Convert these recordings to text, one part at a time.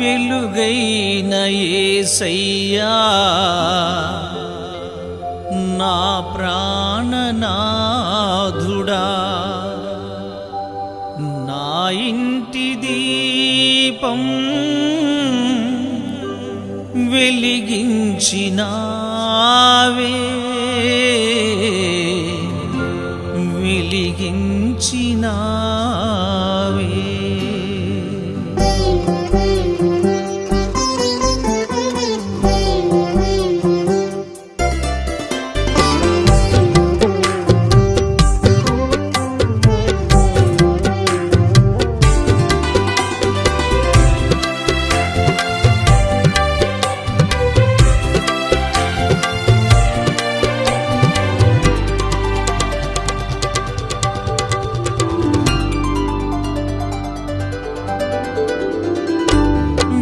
వెలుగైన ఏసయ్యా నా ప్రాణనాథుడా నా ఇంటి దీపం వెలిగించినావే వెలిగించినా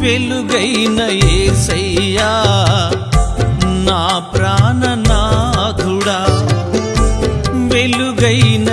వెలుగైన ఏసయ్యా నా ప్రాణనాథుడా వెలుగైన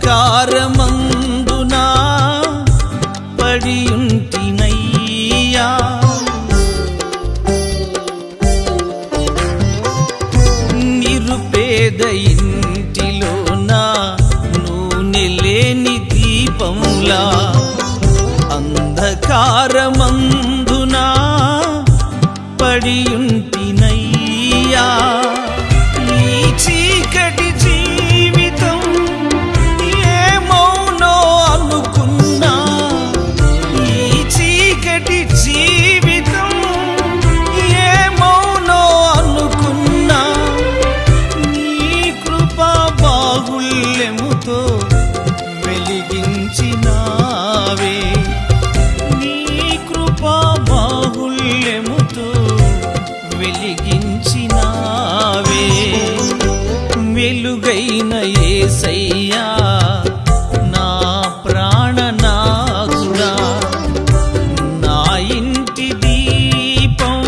అంధకారమందునా పడియుంటినయ్యా? నిరుపేద ఇంటిలోన నూనె లేని దీపంలా? అంధకారమందునా పడియుంటిన వెలిగించినావే. వెలుగైన ఏసయ్యా నా ప్రాణనాథుడా నా ఇంటి దీపం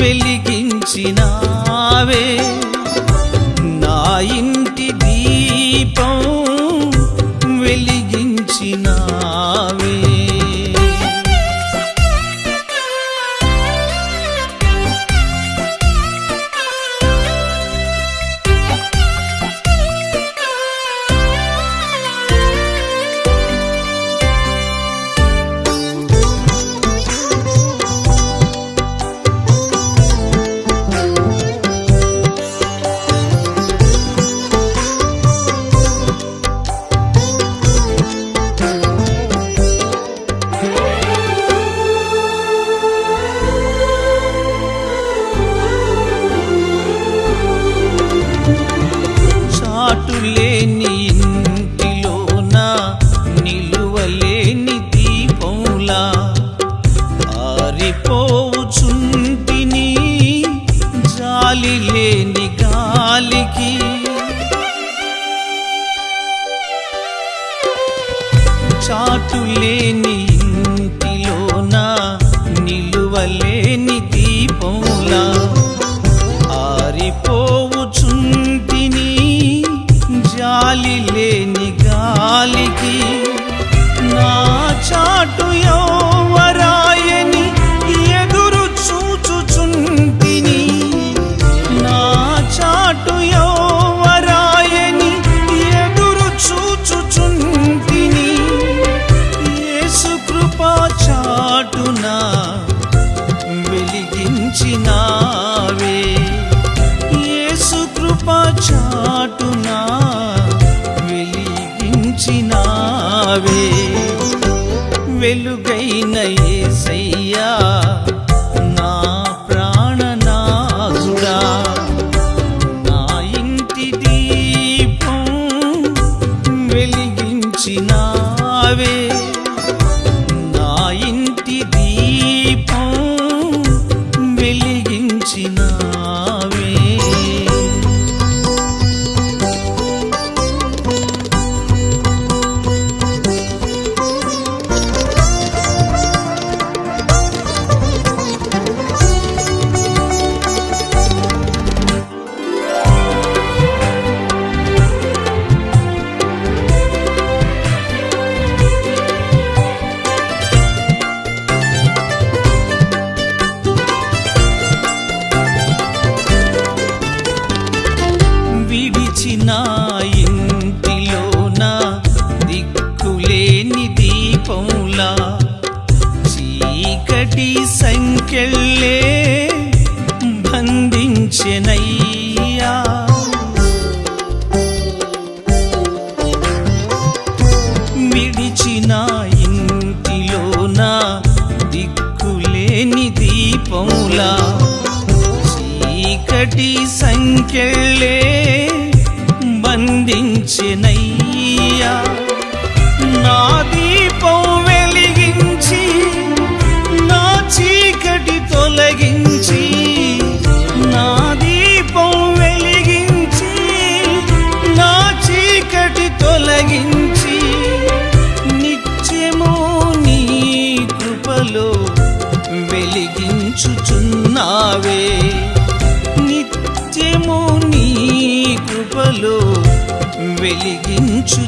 వెలిగించినావే. జాలి లేని వెలుగైన 些内。వెలిగించుచున్నావే.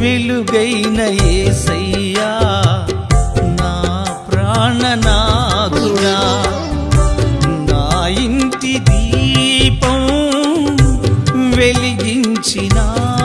వెలుగైన ఏసయ్యా నా ప్రాణనాథుడా. నా ఇంటి దీపం వెలిగించినా